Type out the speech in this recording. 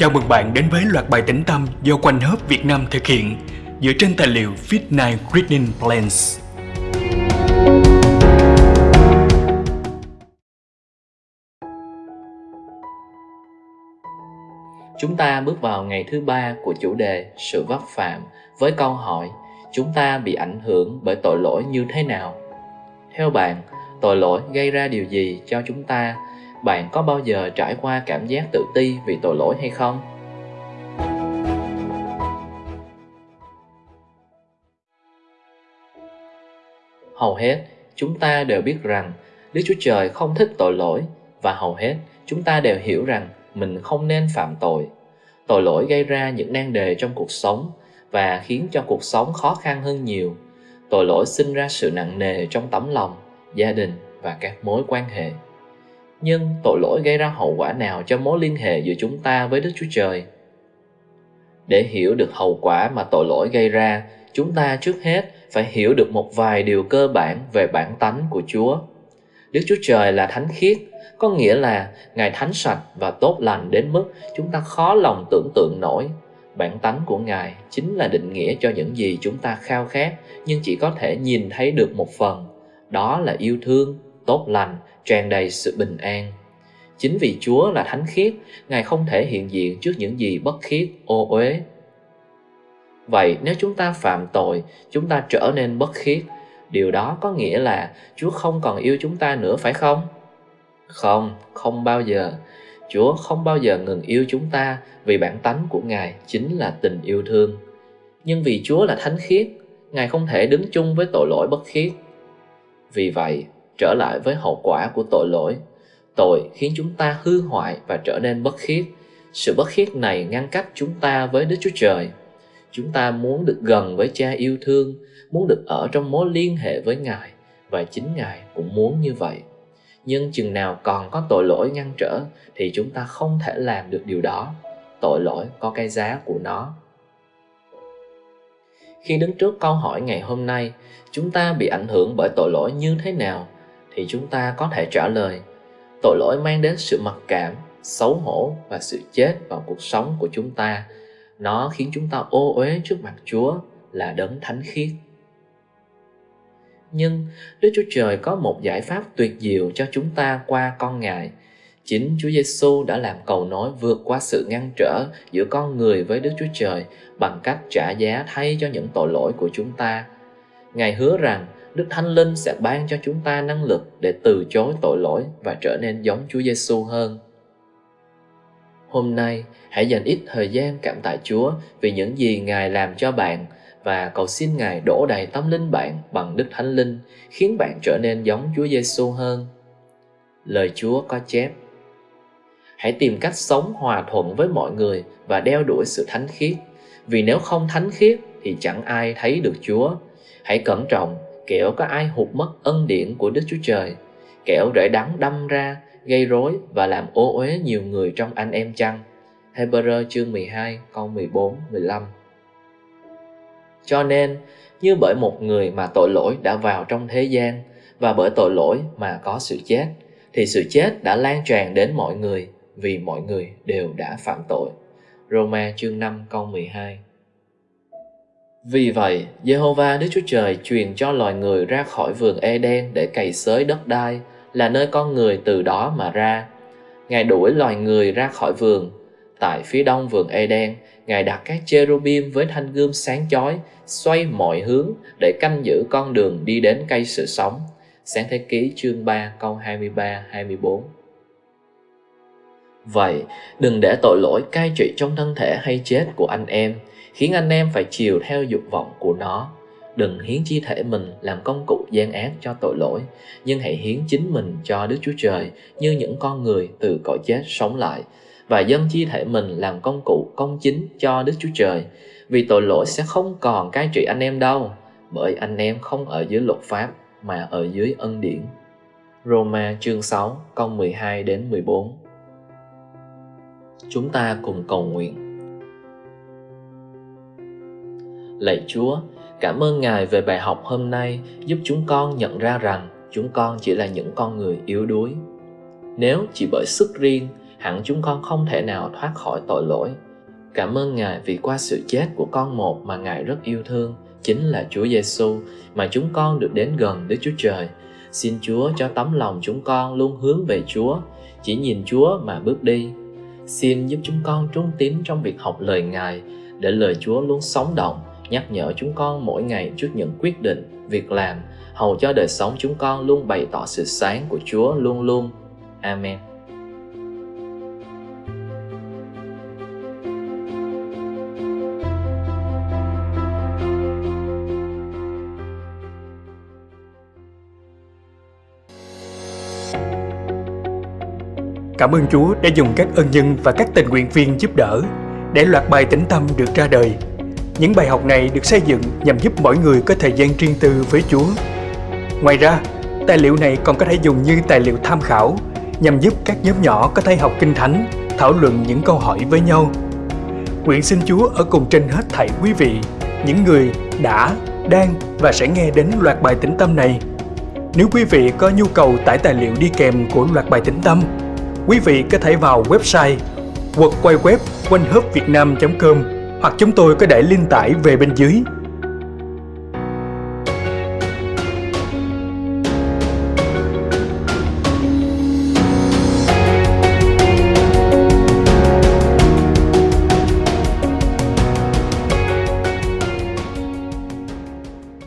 Chào mừng bạn đến với loạt bài tĩnh tâm do Quanh Hớp Việt Nam thực hiện dựa trên tài liệu Fit9 Reading Plans. Chúng ta bước vào ngày thứ ba của chủ đề sự vấp phạm với câu hỏi chúng ta bị ảnh hưởng bởi tội lỗi như thế nào? Theo bạn, tội lỗi gây ra điều gì cho chúng ta bạn có bao giờ trải qua cảm giác tự ti vì tội lỗi hay không? Hầu hết, chúng ta đều biết rằng đức chúa trời không thích tội lỗi và hầu hết, chúng ta đều hiểu rằng mình không nên phạm tội. Tội lỗi gây ra những nan đề trong cuộc sống và khiến cho cuộc sống khó khăn hơn nhiều. Tội lỗi sinh ra sự nặng nề trong tấm lòng, gia đình và các mối quan hệ nhưng tội lỗi gây ra hậu quả nào cho mối liên hệ giữa chúng ta với Đức Chúa Trời? Để hiểu được hậu quả mà tội lỗi gây ra, chúng ta trước hết phải hiểu được một vài điều cơ bản về bản tánh của Chúa. Đức Chúa Trời là thánh khiết, có nghĩa là Ngài thánh sạch và tốt lành đến mức chúng ta khó lòng tưởng tượng nổi. Bản tánh của Ngài chính là định nghĩa cho những gì chúng ta khao khát nhưng chỉ có thể nhìn thấy được một phần. Đó là yêu thương, tốt lành tràn đầy sự bình an. Chính vì Chúa là thánh khiết, Ngài không thể hiện diện trước những gì bất khiết, ô uế. Vậy nếu chúng ta phạm tội, chúng ta trở nên bất khiết, điều đó có nghĩa là Chúa không còn yêu chúng ta nữa phải không? Không, không bao giờ. Chúa không bao giờ ngừng yêu chúng ta vì bản tánh của Ngài chính là tình yêu thương. Nhưng vì Chúa là thánh khiết, Ngài không thể đứng chung với tội lỗi bất khiết. Vì vậy, trở lại với hậu quả của tội lỗi. Tội khiến chúng ta hư hoại và trở nên bất khiết. Sự bất khiết này ngăn cách chúng ta với Đức Chúa Trời. Chúng ta muốn được gần với Cha yêu thương, muốn được ở trong mối liên hệ với Ngài và chính Ngài cũng muốn như vậy. Nhưng chừng nào còn có tội lỗi ngăn trở thì chúng ta không thể làm được điều đó. Tội lỗi có cái giá của nó. Khi đứng trước câu hỏi ngày hôm nay, chúng ta bị ảnh hưởng bởi tội lỗi như thế nào thì chúng ta có thể trả lời tội lỗi mang đến sự mặc cảm, xấu hổ và sự chết vào cuộc sống của chúng ta nó khiến chúng ta ô uế trước mặt chúa là đấng thánh khiết nhưng Đức Chúa Trời có một giải pháp tuyệt diệu cho chúng ta qua con Ngài. Chính Chúa Giêsu đã làm cầu nối vượt qua sự ngăn trở giữa con người với Đức Chúa Trời bằng cách trả giá thay cho những tội lỗi của chúng ta. Ngài hứa rằng Đức Thánh Linh sẽ ban cho chúng ta năng lực để từ chối tội lỗi và trở nên giống Chúa Giêsu hơn. Hôm nay, hãy dành ít thời gian cảm tạ Chúa vì những gì Ngài làm cho bạn và cầu xin Ngài đổ đầy tâm linh bạn bằng Đức Thánh Linh, khiến bạn trở nên giống Chúa Giêsu hơn. Lời Chúa có chép: Hãy tìm cách sống hòa thuận với mọi người và đeo đuổi sự thánh khiết, vì nếu không thánh khiết thì chẳng ai thấy được Chúa. Hãy cẩn trọng kẻo có ai hụt mất ân điển của Đức Chúa Trời, kẻo rễ đắng đâm ra, gây rối và làm ô uế nhiều người trong anh em chăng? Hebrew chương 12 câu 14 15. Cho nên, như bởi một người mà tội lỗi đã vào trong thế gian và bởi tội lỗi mà có sự chết, thì sự chết đã lan tràn đến mọi người vì mọi người đều đã phạm tội. Roma chương 5 câu 12 vì vậy, Jehovah Đức Chúa Trời truyền cho loài người ra khỏi vườn Eden để cày xới đất đai, là nơi con người từ đó mà ra. Ngài đuổi loài người ra khỏi vườn. Tại phía đông vườn Eden, Ngài đặt các cherubim với thanh gươm sáng chói, xoay mọi hướng để canh giữ con đường đi đến cây sự sống. Sáng thế ký chương 3 câu 23-24 Vậy, đừng để tội lỗi cai trị trong thân thể hay chết của anh em, khiến anh em phải chiều theo dục vọng của nó. Đừng hiến chi thể mình làm công cụ gian ác cho tội lỗi, nhưng hãy hiến chính mình cho Đức Chúa Trời như những con người từ cõi chết sống lại và dâng chi thể mình làm công cụ công chính cho Đức Chúa Trời. Vì tội lỗi sẽ không còn cai trị anh em đâu, bởi anh em không ở dưới luật pháp mà ở dưới ân điển. Roma chương 6 câu 12 đến 14 Chúng ta cùng cầu nguyện Lạy Chúa, cảm ơn Ngài về bài học hôm nay giúp chúng con nhận ra rằng chúng con chỉ là những con người yếu đuối. Nếu chỉ bởi sức riêng hẳn chúng con không thể nào thoát khỏi tội lỗi. Cảm ơn Ngài vì qua sự chết của con một mà Ngài rất yêu thương, chính là Chúa Giêsu mà chúng con được đến gần Đức Chúa Trời. Xin Chúa cho tấm lòng chúng con luôn hướng về Chúa, chỉ nhìn Chúa mà bước đi. Xin giúp chúng con trung tín trong việc học lời Ngài, để lời Chúa luôn sống động, nhắc nhở chúng con mỗi ngày trước những quyết định, việc làm, hầu cho đời sống chúng con luôn bày tỏ sự sáng của Chúa luôn luôn. Amen. Cảm ơn Chúa đã dùng các ân nhân và các tình nguyện viên giúp đỡ để loạt bài tĩnh tâm được ra đời. Những bài học này được xây dựng nhằm giúp mỗi người có thời gian riêng tư với Chúa. Ngoài ra, tài liệu này còn có thể dùng như tài liệu tham khảo nhằm giúp các nhóm nhỏ có thể học kinh thánh, thảo luận những câu hỏi với nhau. Nguyện xin Chúa ở cùng trên hết thảy quý vị, những người đã, đang và sẽ nghe đến loạt bài tĩnh tâm này. Nếu quý vị có nhu cầu tải tài liệu đi kèm của loạt bài tĩnh tâm, quý vị có thể vào website quật quay web com hoặc chúng tôi có để link tải về bên dưới.